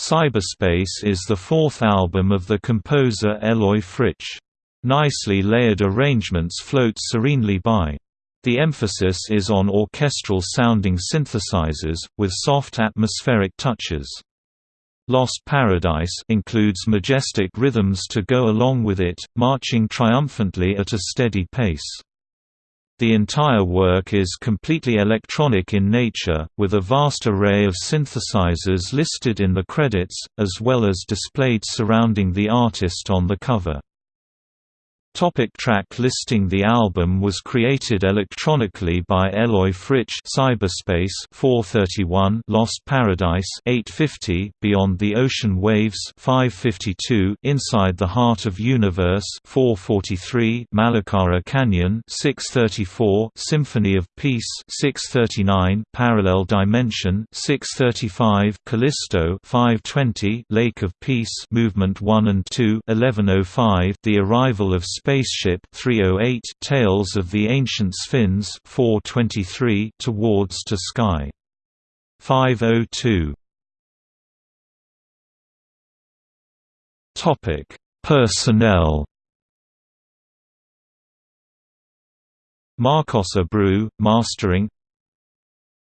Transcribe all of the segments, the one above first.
Cyberspace is the fourth album of the composer Eloy Fritsch. Nicely layered arrangements float serenely by. The emphasis is on orchestral-sounding synthesizers, with soft atmospheric touches. Lost Paradise includes majestic rhythms to go along with it, marching triumphantly at a steady pace. The entire work is completely electronic in nature, with a vast array of synthesizers listed in the credits, as well as displayed surrounding the artist on the cover. Topic track listing The album was created electronically by Eloy Fritsch Cyberspace 431 Lost Paradise 850 Beyond the Ocean Waves 552 Inside the Heart of Universe 443 Malakara Canyon 634 Symphony of Peace 639 Parallel Dimension 635 Callisto 520 Lake of Peace Movement 1 and 2 1105 The Arrival of Spaceship 308 Tales of the Ancient Sphinx 423 Towards to Sky. 502 Topic. Personnel. Marcos Abreu, mastering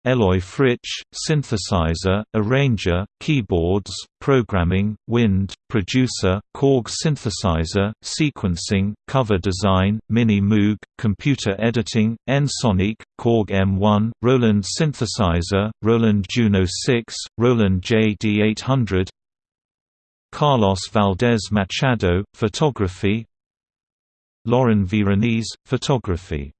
Eloy Fritsch, synthesizer, arranger, keyboards, programming, wind, producer, Korg synthesizer, sequencing, cover design, Mini Moog, computer editing, Ensoniq, Korg M1, Roland synthesizer, Roland Juno 6, Roland JD800 Carlos Valdez Machado, photography Lauren Veronese, photography